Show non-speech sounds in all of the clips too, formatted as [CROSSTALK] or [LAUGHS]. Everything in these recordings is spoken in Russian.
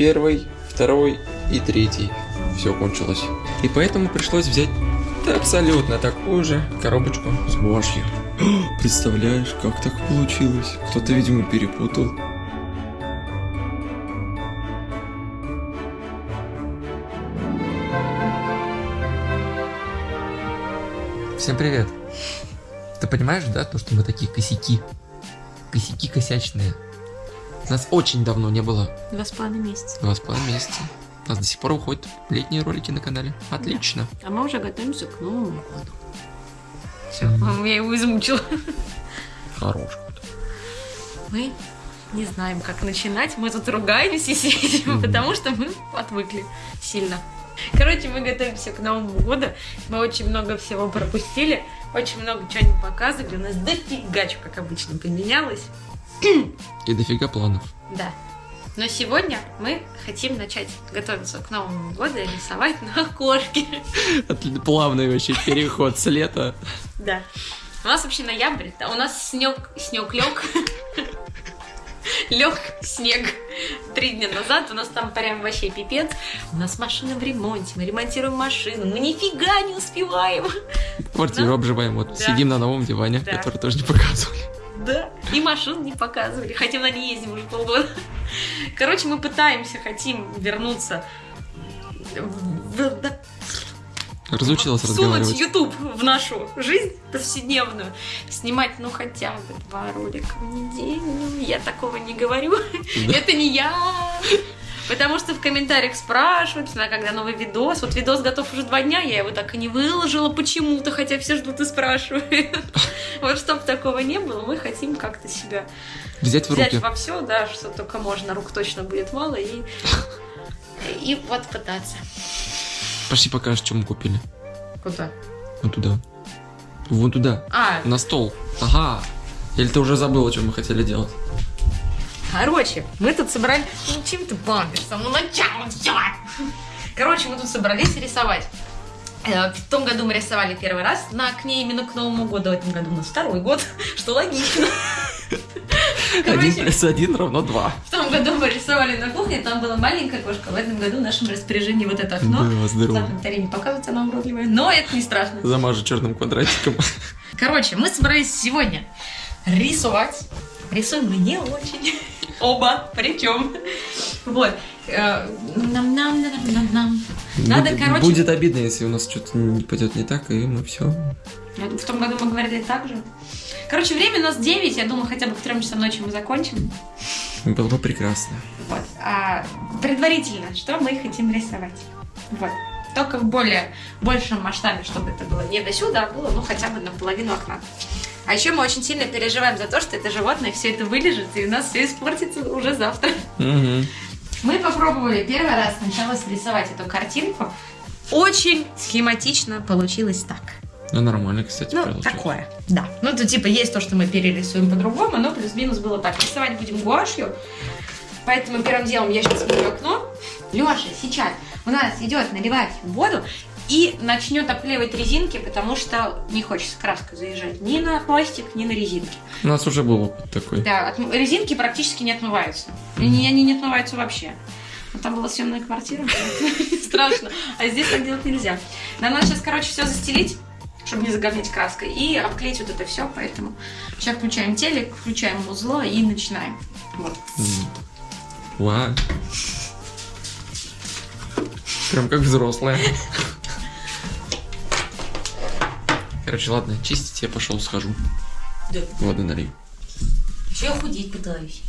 первый, второй и третий. Все кончилось. И поэтому пришлось взять абсолютно такую же коробочку с гуашью. [GASPS] Представляешь, как так получилось? Кто-то, видимо, перепутал. Всем привет. Ты понимаешь, да, то, что мы такие косяки? Косяки косячные. Нас очень давно не было. Два с половиной месяца. Два с половиной месяца. У нас до сих пор выходят летние ролики на канале. Отлично. Да. А мы уже готовимся к Новому году. Все, mm. я его измучила. Хорош. Мы не знаем, как начинать. Мы тут ругаемся и сидим, mm. потому что мы отвыкли сильно. Короче, мы готовимся к Новому году. Мы очень много всего пропустили. Очень много чего не показывали. У нас дофига, как обычно, поменялось. [CLEARS THROAT] И дофига планов. Да. Но сегодня мы хотим начать готовиться к Новому году и рисовать на окошке. [LAUGHS] Плавный вообще переход с лета. Да. У нас вообще ноябрь, да, у нас снег, снег лег. Лег снег три дня назад, у нас там прям вообще пипец. У нас машина в ремонте, мы ремонтируем машину, мы нифига не успеваем. Квартиру Но... обживаем, вот да. сидим на новом диване, да. который тоже не показывали. Да, и машин не показывали, хотя на ней ездим уже полгода. Короче, мы пытаемся, хотим вернуться в... Разучилась разговаривать. Сунуть YouTube в нашу жизнь повседневную. Снимать, ну, хотя бы два ролика в неделю. Я такого не говорю. Да. Это не я. Потому что в комментариях спрашивают, когда новый видос. Вот видос готов уже два дня, я его так и не выложила почему-то, хотя все ждут и спрашивают. [LAUGHS] Вот чтобы такого не было, мы хотим как-то себя взять в руки. Взять во все, да, что только можно, рук точно будет мало, и, [LAUGHS] и вот пытаться. Пошли покажешь, что мы купили. Куда? Вот туда. Вон туда. А. На стол. Ага. Или ты уже забыла, что мы хотели делать? Короче, мы тут собрали... Ну, чем ты бомбишь? Самого начала все. Короче, мы тут собрались рисовать. Э, в том году мы рисовали первый раз на окне именно к Новому году, в этом году у нас второй год, [LAUGHS] что логично. [LAUGHS] Короче, один плюс один равно два. В том году мы рисовали на кухне, там была маленькая кошка. В этом году в нашем распоряжении вот это окно. Да, здорово. Так, не показывается, оно уродливое, но это не страшно. Замажу черным квадратиком. Короче, мы собрались сегодня рисовать. Рисуем мы не очень. [LAUGHS] Оба, причем. Вот. Э, нам, нам, нам, нам, нам. Надо, короче... Будет обидно, если у нас что-то не пойдет не так, и мы все. В том году мы говорили так же. Короче, время у нас 9, я думаю, хотя бы к 3 часам ночи мы закончим. Было бы прекрасно. Вот. А, предварительно, что мы хотим рисовать. Вот. Только в более большем масштабе, чтобы это было не до сюда, а было, ну, хотя бы наполовину окна. А еще мы очень сильно переживаем за то, что это животное все это вылежит, и у нас все испортится уже завтра. Угу. Мы попробовали первый раз сначала срисовать эту картинку. Очень схематично получилось так. Ну, нормально, кстати, Ну, получилось. такое, да. Ну, то типа есть то, что мы перерисуем по-другому, но плюс-минус было так. Рисовать будем гуашью. Поэтому первым делом я сейчас в окно. Леша сейчас у нас идет наливать воду и начнет обклеивать резинки, потому что не хочется краска заезжать ни на пластик, ни на резинки. У нас уже был опыт такой. Да, от, резинки практически не отмываются. Mm-hmm. Они, они не отмываются вообще. Вот там была съемная квартира, [LAUGHS] страшно. А здесь так делать нельзя. Нам надо сейчас, короче, все застелить чтобы не заговнить краской, и обклеить вот это все, поэтому сейчас включаем телек, включаем узло и начинаем. Вот. Вау. Прям как взрослая. Короче, ладно, чистить я пошел, схожу. Да. Воды налей. Еще я худеть пытаюсь.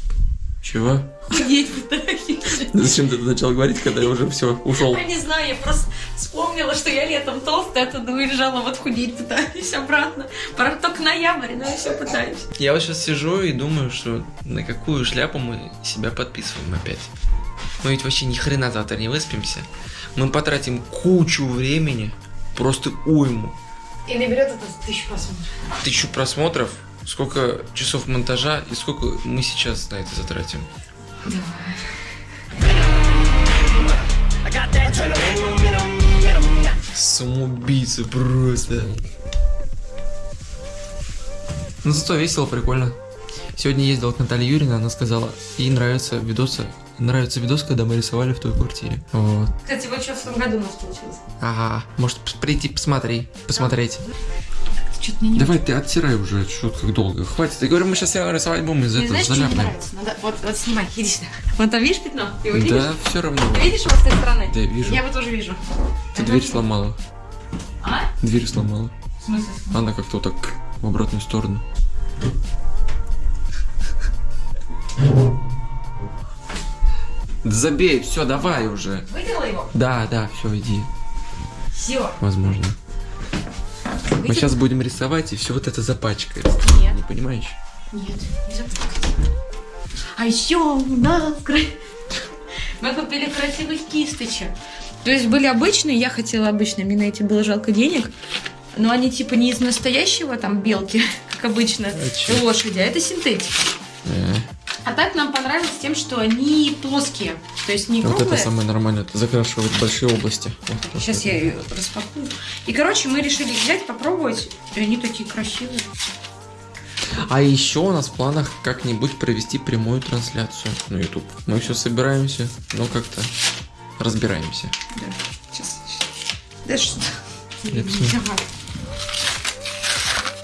Чего? Худеть пытаюсь. Зачем ты это начал говорить, когда я уже все ушел? Я не знаю, я просто вспомнила, что я летом толстая, оттуда уезжала, вот худеть пытаюсь обратно. Пора только ноябрь, но я все пытаюсь. Я вот сейчас сижу и думаю, что на какую шляпу мы себя подписываем опять. Мы ведь вообще ни хрена завтра не выспимся. Мы потратим кучу времени, просто уйму и наберет это тысячу просмотров. Тысячу просмотров? Сколько часов монтажа и сколько мы сейчас на это затратим? Давай. Самоубийца просто. Ну зато весело, прикольно. Сегодня ездил к Наталье Юрьевне, она сказала, ей нравятся видосы нравится видос, когда мы рисовали в той квартире. Вот. Кстати, вот что в том году у нас получилось. Ага, может прийти посмотри, посмотреть. Что-то мне не Давай ты оттирай уже, что как долго. Хватит. Я говорю, мы сейчас рисовать будем из Мне этого знаешь, что не заляпаем. нравится? Надо, вот, вот снимай, иди сюда. Вон там видишь пятно? Ты его видишь? Да, все равно. Ты видишь его с той стороны? Да, вижу. Я его тоже вижу. Ты дверь сломала. А? Дверь сломала. В смысле? Она как-то вот так в обратную сторону. Забей, все, давай уже. Выдела его? Да, да, все, иди. Все. Возможно. Мы сейчас будем рисовать, и все вот это запачкается. Нет. Не понимаешь? Нет, не запутать. А еще у нас [LAUGHS] мы купили красивых кисточек. То есть были обычные, я хотела обычные, мне на эти было жалко денег. Но они типа не из настоящего там белки, [LAUGHS] как обычно, А лошади, а это синтетика. Э, А так нам понравилось тем, что они плоские. То есть не Вот круглые. это самое нормальное, это закрашивать большие области. Вот, вот Сейчас я ее распакую. И, короче, мы решили взять, попробовать. И они такие красивые. А еще у нас в планах как-нибудь провести прямую трансляцию на YouTube. Мы все собираемся, но как-то разбираемся. Да. Сейчас. Да что?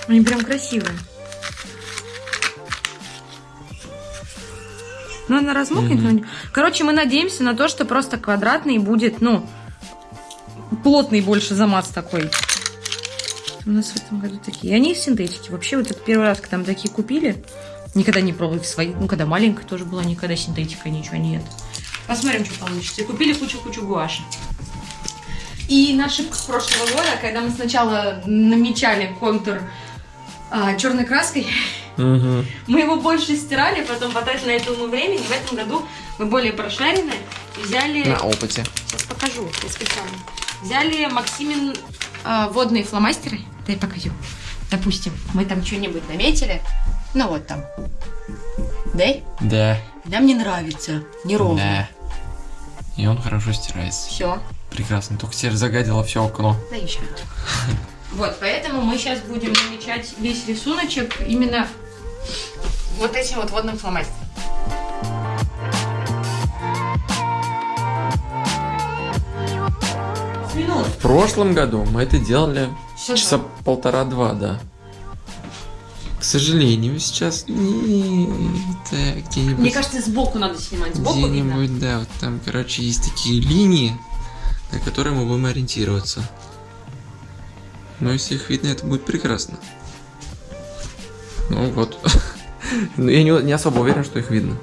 Они прям красивые. Ну, она размокнет. Но не- Короче, мы надеемся на то, что просто квадратный будет, ну, плотный больше замаз такой. У нас в этом году такие. И они синтетики. Вообще, вот это первый раз, когда мы такие купили, никогда не пробовали свои. Ну, когда маленькая тоже была, никогда синтетика, ничего нет. Посмотрим, что получится. И купили кучу-кучу гуаши. И на ошибках прошлого года, когда мы сначала намечали контур черной краской, Мгм. мы его больше стирали, потом потратили на это много времени. В этом году мы более прошаренные. и Взяли... На опыте. Сейчас покажу, я специально. Взяли Максимин а, водные фломастеры. Дай покажу. Допустим, мы там что-нибудь наметили. Ну вот там. Дай. Да. Нам не нравится. Неровно. Да. И он хорошо стирается. Все. Прекрасно. Только теперь загадило все окно. Да еще. [LAUGHS] Вот, поэтому мы сейчас будем намечать весь рисуночек именно вот этим вот водным фломастером. Минут. В прошлом году мы это делали Всё часа полтора-два, да. К сожалению, сейчас не так, где-нибудь, Мне кажется, сбоку надо снимать. Сбоку видно. где-нибудь, да, вот там, короче, есть такие линии, на которые мы будем ориентироваться. Но если их видно, это будет прекрасно. Ну вот. [LAUGHS] Но я не, не особо уверен, что их видно.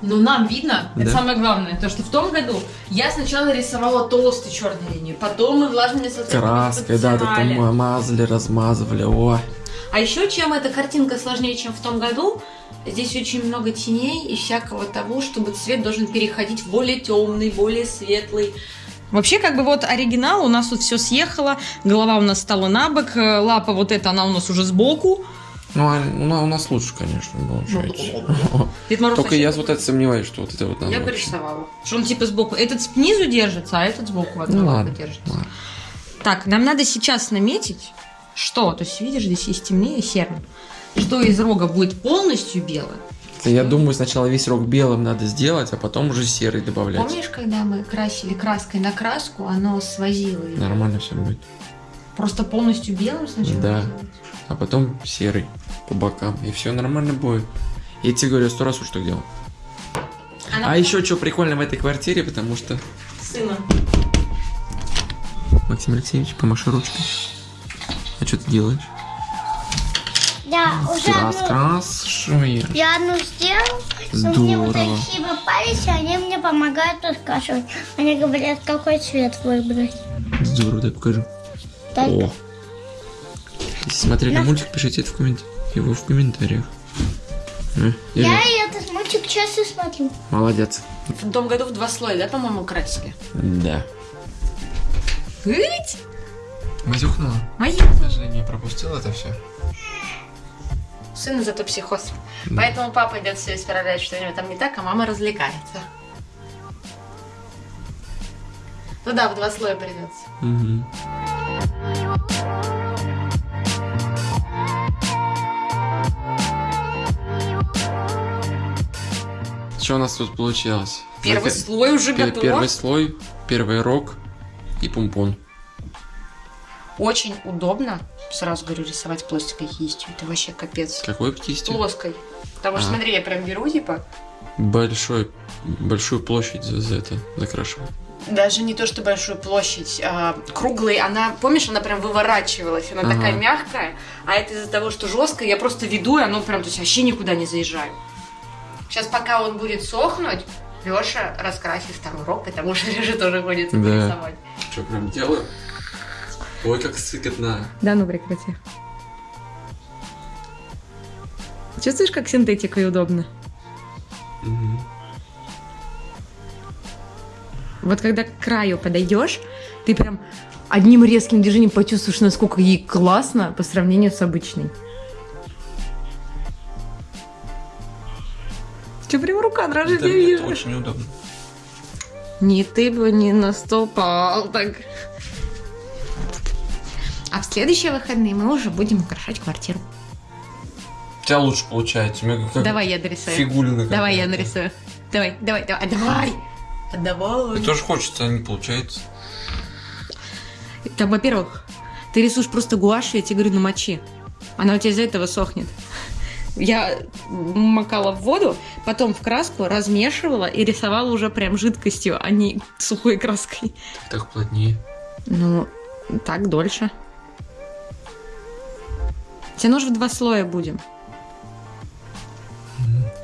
Но нам видно, это Да. самое главное, то что в том году я сначала рисовала толстую черную линию, потом мы влажными салфетками Краской, да, да, там мазали, размазывали, о. А еще чем эта картинка сложнее, чем в том году, здесь очень много теней и всякого того, чтобы цвет должен переходить в более темный, более светлый. Вообще, как бы вот оригинал, у нас тут все съехало, голова у нас стала на бок, э, лапа вот эта, она у нас уже сбоку. Ну, а, ну, у нас лучше, конечно, получается. [LAUGHS] Дед Мороз Только вообще я вот это сомневаюсь, что вот это вот надо. Я вообще. порисовала. Что он типа сбоку. Этот снизу держится, а этот сбоку одна Ну ладно, держится. ладно. Так, нам надо сейчас наметить, что, то есть видишь, здесь есть темнее серым, что из рога будет полностью белое. Это, Я думаю, сначала весь рог белым надо сделать, а потом уже серый добавлять. Помнишь, когда мы красили краской на краску, оно свозило её? Нормально все будет. Просто полностью белым сначала Да. делать? А потом серый по бокам. И все нормально будет. Я тебе говорю, сто раз уж так делал. Она А еще что прикольно в этой квартире, потому что... сына. Максим Алексеевич, помаши ручкой. А что ты делаешь? Я уже одну, Раскрашиваешь. я одну сделал, но мне вот Здорово. такие попались, и они мне помогают раскрашивать. Они говорят, какой цвет выбрать. Здорово, дай покажу. Так, О. Если смотрели Я- мультик, пишите это в коммент... его в комментариях. Э, или- Я и этот мультик часто смотрю. Молодец. В том году в два слоя, да, по-моему, красили? Да. Быть? Мазюхнула? Мои. К сожалению, пропустил это все. Сына зато психоз. Поэтому папа идет все исправлять, что у него там не так, а мама развлекается. Ну да, в два слоя придется. Угу. Что у нас тут получилось? Первый Пер- слой уже Пер- готов. Первый слой, первый рог и помпон. Очень удобно, сразу говорю, рисовать пластиковой кистью. Это вообще капец. Какой кистью? Плоской. Потому что, А. смотри, я прям беру, типа, Большой, большую площадь за, за это закрашиваю. даже не то, что большую площадь, а, круглой, она, помнишь, она прям выворачивалась, она Ага. такая мягкая, а это из-за того, что жесткая, я просто веду, и оно прям, то есть вообще никуда не заезжаю. Сейчас, пока он будет сохнуть, Леша раскрасит второй рог, потому что [LAUGHS] Леша тоже будет Да. рисовать. Что, прям делаю? Ой, как сыкотно. Да ну прекрати. Чувствуешь, как синтетика и удобно? Мгм. Вот когда к краю подойдешь, ты прям одним резким движением почувствуешь, насколько ей классно по сравнению с обычной. Че, прям рука дрожит, Да, я мне вижу. это очень удобно. Не ты бы не наступал так. А в следующие выходные мы уже будем украшать квартиру. У тебя лучше получается. Меня как Давай я дорисую. фигулина Давай я нарисую. Давай, давай, давай, а давай. А давай. Мне тоже хочется, а не получается. Там, во-первых, ты рисуешь просто гуашь, я тебе говорю, намочи. Она у тебя из-за этого сохнет. Я макала в воду, потом в краску размешивала и рисовала уже прям жидкостью, а не сухой краской. Так плотнее. Ну, так дольше. Тебе нужно в два слоя будем.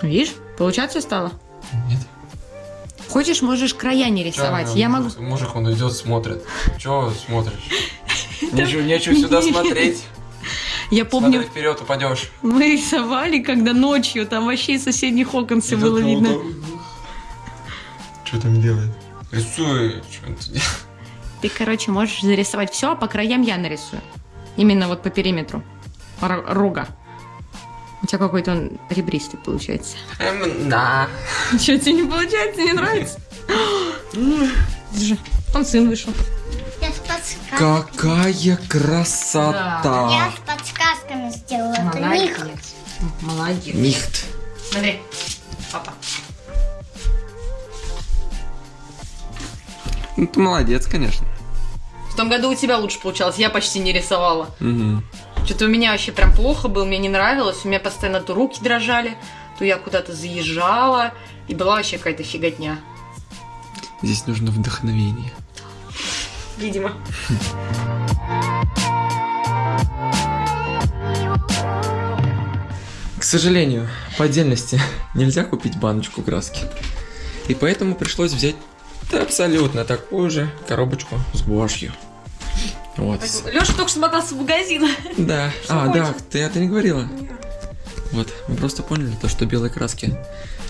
Видишь, получаться стало? Нет. Хочешь, можешь края не рисовать. Чё, Я могу... Мужик, он идет, смотрит. Чего смотришь? [LAUGHS] Нечего, нечего сюда смотреть. Я помню, Смотри вперед, упадешь. мы рисовали, когда ночью, там вообще из соседних окон все было видно. Что там делает? Рисуй. Что он тут делает? Ты, короче, можешь зарисовать все, а по краям я нарисую. Именно вот по периметру р- рога. У тебя какой-то он ребристый получается. Эм, да. Что, тебе не получается, не нравится? Держи. Он сын вышел. Я. Какая красота! подсказками сделала. Это них. Молодец. Нихт. Смотри. Папа. Ну, ты молодец, конечно. В том году у тебя лучше получалось, я почти не рисовала. Угу. Что-то у меня вообще прям плохо было, мне не нравилось. У меня постоянно то руки дрожали, то я куда-то заезжала. И была вообще какая-то фиготня. Здесь нужно вдохновение. Видимо. К сожалению, по отдельности [LAUGHS] нельзя купить баночку краски. И поэтому пришлось взять да, абсолютно такую же коробочку с гуашью. Вот. Леша только что мотался в магазин. Да. [LAUGHS] Что а, да, хочешь? ты это не говорила. Вот, мы просто поняли то, что белой краски.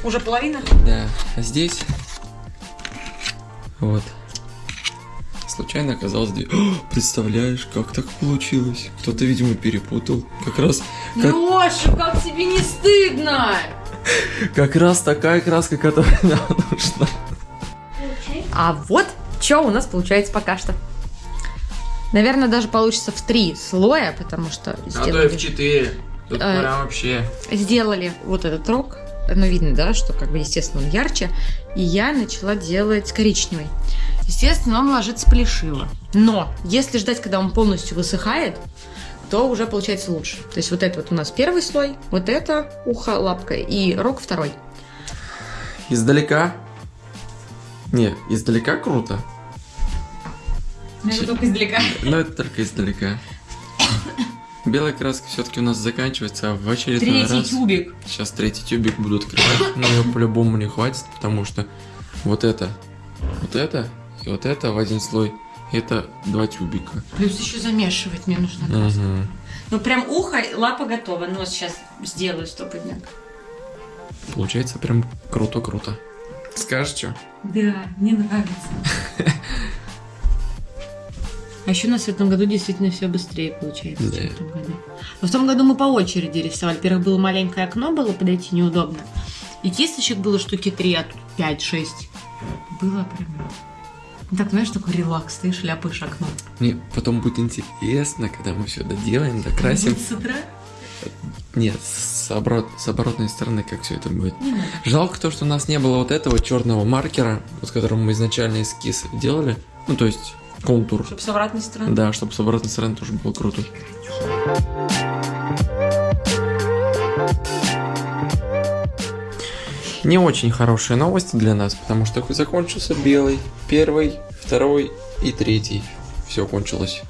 Уже половина? Да. А здесь. Вот. Случайно оказалось две. О, [GASPS] представляешь, как так получилось? Кто-то, видимо, перепутал. Как раз, как, Леша, как тебе не стыдно? [LAUGHS] как раз такая краска, которая нам нужна. А вот что у нас получается пока что. Наверное, даже получится в три слоя, потому что сделали, четыре. Тут Э, прям вообще. сделали вот этот рог. Ну, видно, да, что, как бы, естественно, он ярче. И я начала делать коричневый. Естественно, он ложится плешиво. Но если ждать, когда он полностью высыхает, то уже получается лучше. То есть вот это вот у нас первый слой, вот это ухо, лапка и рог второй. Издалека. Не, издалека круто. Это только издалека. Но это только издалека. Белая краска все-таки у нас заканчивается, а в очередной Третий раз... тюбик. Сейчас третий тюбик буду открывать, но ее по-любому не хватит, потому что вот это, вот это и вот это в один слой, это два тюбика. Плюс еще замешивать мне нужно. Мгм. Ну прям ухо, лапа готова. Нос сейчас сделаю стопудняк. Получается прям круто-круто. Скажешь что? Да, мне нравится. [LAUGHS] А еще у нас в этом году действительно все быстрее получается, Да. чем в том году. Но в том году мы по очереди рисовали. Во-первых, было маленькое окно, было подойти неудобно. И кисточек было штуки три, а тут пять-шесть. Было прям... Ну, Так, знаешь, такой релакс, ты шляпаешь окно. Мне потом будет интересно, когда мы все доделаем, докрасим. С утра? Нет, с с, оборот, с оборотной стороны, как все это будет. Жалко то, что у нас не было вот этого черного маркера, с которым мы изначально эскиз делали. Ну, то есть контур. Чтобы с обратной стороны. Да, чтобы с обратной стороны тоже было круто. Не очень хорошие новости для нас, потому что закончился белый, первый, второй и третий. Все кончилось.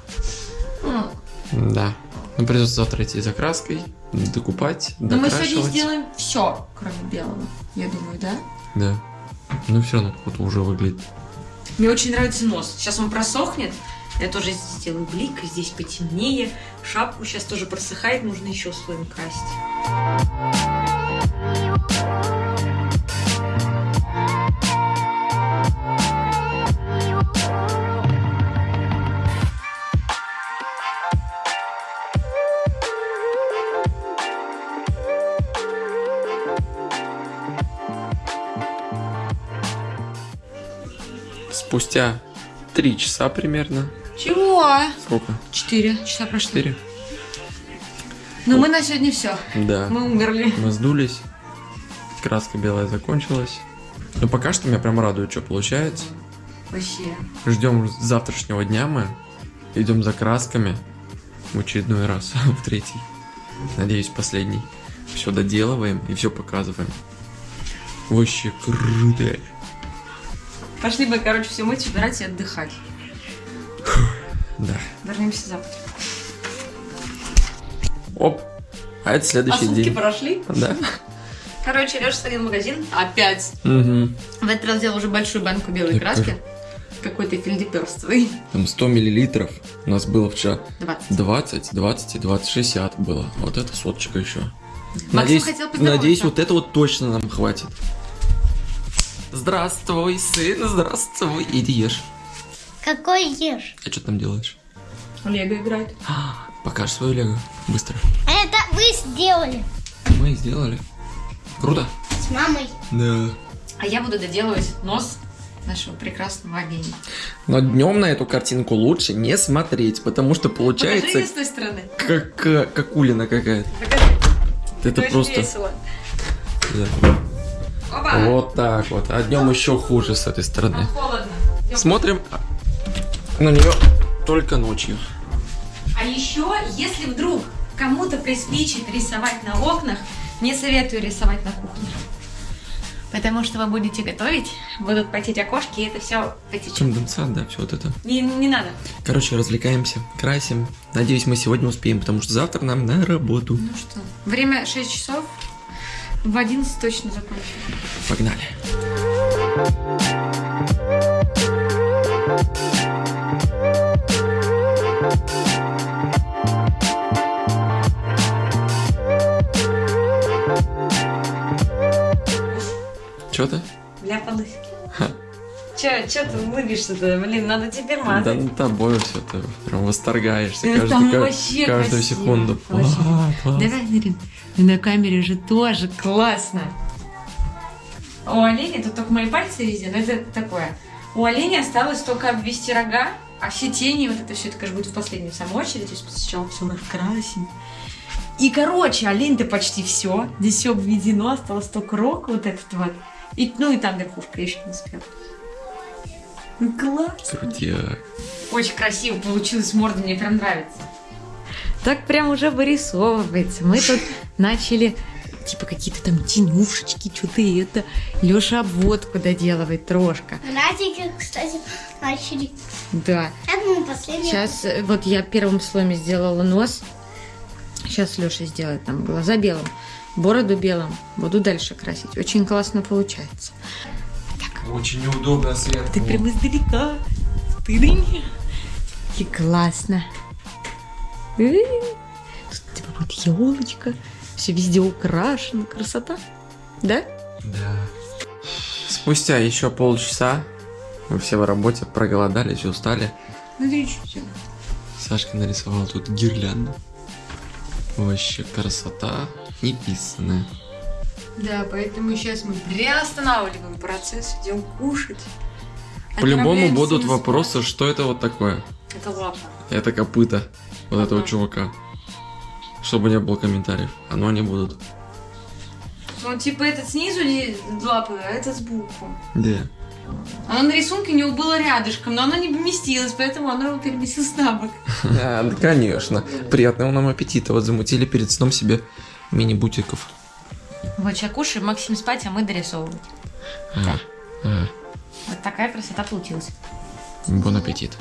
М. Да. Ну, придется завтра идти за краской, докупать, Но мы сегодня сделаем все, кроме белого, я думаю, да? Да. Ну, все равно круто уже выглядит. Мне очень нравится нос. Сейчас он просохнет. Я тоже здесь сделаю блик, здесь потемнее. Шапку сейчас тоже просыхает, нужно еще слоем красить. Спустя три часа примерно. Чего? Сколько? Четыре часа прошло. Четыре? Но мы на сегодня все. Да. Мы умерли. Мы сдулись. Краска белая закончилась. Но пока что меня прям радует, что получается. Вообще. Ждем завтрашнего дня мы. Идем за красками. В очередной раз. [LAUGHS] В третий. Надеюсь, последний. Все доделываем и все показываем. Вообще круто. Пошли бы, короче, все мыть, убирать и отдыхать. Да. Вернемся завтра. Оп. А это А следующий сутки день. прошли. Да. Короче, Леша сходил в магазин. Опять. Угу. В этот раз взял уже большую банку белой Я краски. Какой-то фельдеперстовый. Там 100 миллилитров. У нас было вчера 20. 20, 20 и 20, 60 было. А Вот это соточка еще. Максим Надеюсь, хотел надеюсь, вот это вот точно нам хватит. Здравствуй, сын, здравствуй. Иди ешь. Какой ешь? А что там делаешь? Лего играет. А, покажи свою лего. Быстро. Это вы сделали Мы сделали. Круто? с мамой. Да. А я буду доделывать нос нашего прекрасного оленя. Но днем на эту картинку лучше не смотреть, потому что Покажи получается с той стороны. как, э, как улина какая-то. Покажи. Это очень просто... весело. Да. Вот так вот. А днем еще хуже с этой стороны. Смотрим на нее только ночью. А еще, если вдруг кому-то приспичит рисовать на окнах, не советую рисовать на кухне. Потому что вы будете готовить, будут потеть окошки, и это все потечет. Конденсат, да, все вот это. Не, не надо. Короче, развлекаемся, красим. Надеюсь, мы сегодня успеем, потому что завтра нам на работу. Ну что, время 6 часов, в 11 точно закончим. Погнали. Че ты? Ляпалась. Ха. Че, че ты улыбишься-то? Блин, надо теперь Да мазать. над тобой все ты прям восторгаешься Это каждую, секунду. Давай, Нарин. На камере же тоже классно. У оленя, тут только мои пальцы везде, но это такое. У оленя осталось только обвести рога, а все тени, вот это все, это, конечно, будет в последнюю самую очередь. То есть сначала все раскрасим. И, короче, олень-то почти все. Здесь все обведено, осталось только рог вот этот вот. И, ну и там верхушка, еще не успела. Ну, класс. Крутяк. Очень красиво получилось, морда мне прям нравится. Так прям уже вырисовывается. Мы тут [LAUGHS] начали типа какие-то там тенюшечки, что-то это. Леша обводку доделывает трошка. Братики, кстати, начали. Да. Это мы последний. Сейчас вот я первым слоем сделала нос. Сейчас Леша сделает там глаза белым, бороду белым. Буду дальше красить. Очень классно получается. Очень неудобно сверху. Ты прям издалека. Ты дынь. И классно. Э, Тут типа будет елочка. Все везде украшено. Красота. Да? Да. Спустя еще полчаса мы все в работе проголодались, устали. Смотри, что делаю. Сашка нарисовал тут гирлянду. Вообще красота неписанная. Да, поэтому сейчас мы приостанавливаем процесс, идем кушать. По-любому будут вопросы, что это вот такое. Это лапа. Это копыта вот этого чувака. Чтобы не было комментариев. А но они будут. Он типа этот снизу лапы, а этот сбоку. Да. Оно на рисунке у него было рядышком, но оно не поместилось, поэтому оно его переместилось на бок. [LAUGHS] А, да, конечно. Приятного нам аппетита. Вот замутили перед сном себе мини-бутиков. Вот сейчас кушаем, Максим спать, а мы дорисовывать. А, а, Вот такая красота получилась. Бон аппетит.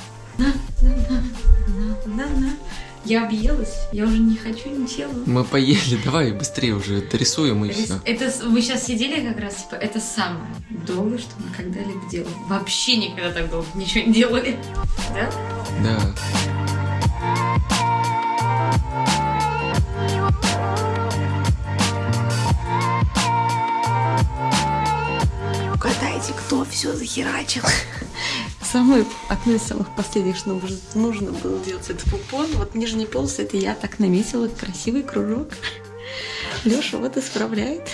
На-на. Я объелась, я уже не хочу ничего. Мы поели, давай быстрее уже дорисуем и все. Это вы сейчас сидели как раз, типа, это самое долгое, что мы когда-либо делали. Вообще никогда так долго ничего не делали. Да? Да. Угадайте, кто все захерачил. Самый, одно из самых последних, что нужно, было делать, это пупон. Вот нижний полос, это я так наметила красивый кружок. Леша вот исправляет.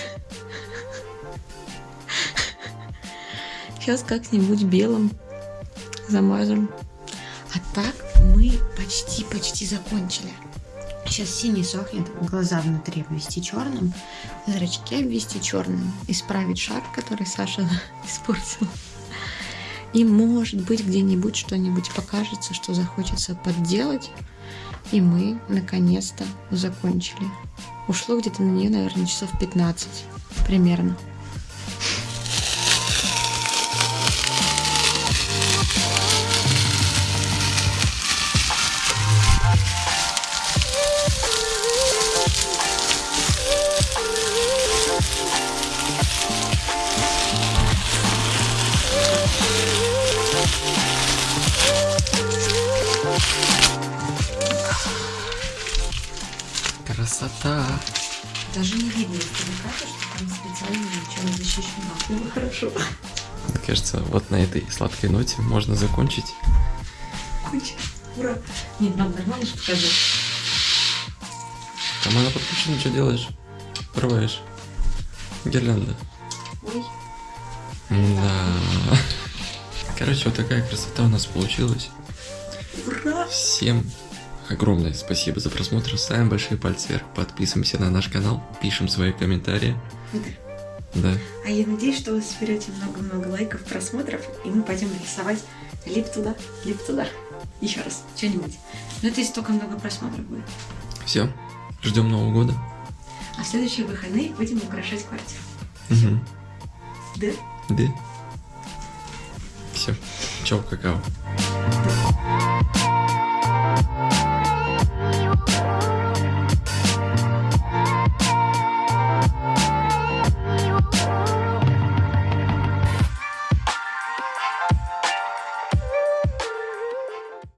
Сейчас как-нибудь белым замажем. А так мы почти-почти закончили. Сейчас синий сохнет, глаза внутри обвести черным, зрачки обвести черным, исправить шар, который Саша [LAUGHS] испортил. И может быть где-нибудь что-нибудь покажется, что захочется подделать. И мы наконец-то закончили. Ушло где-то на нее, наверное, часов 15 примерно. Кажется, вот на этой сладкой ноте можно закончить. Ура. Нет, надо нормально же показать. Там она подключена, что делаешь? Порываешь. Гирлянда. Ой. Да. Короче, вот такая красота у нас получилась. Ура! Всем огромное спасибо за просмотр. Ставим большие пальцы вверх, подписываемся на наш канал, пишем свои комментарии. Да. А я надеюсь, что вы соберете много-много лайков, просмотров, и мы пойдем рисовать лип туда, лип туда. Еще раз, что-нибудь. Но это если только много просмотров будет. Все. Ждем Нового года. А в следующие выходные будем украшать квартиру. Угу. Да? Да. Все. Чао, какао.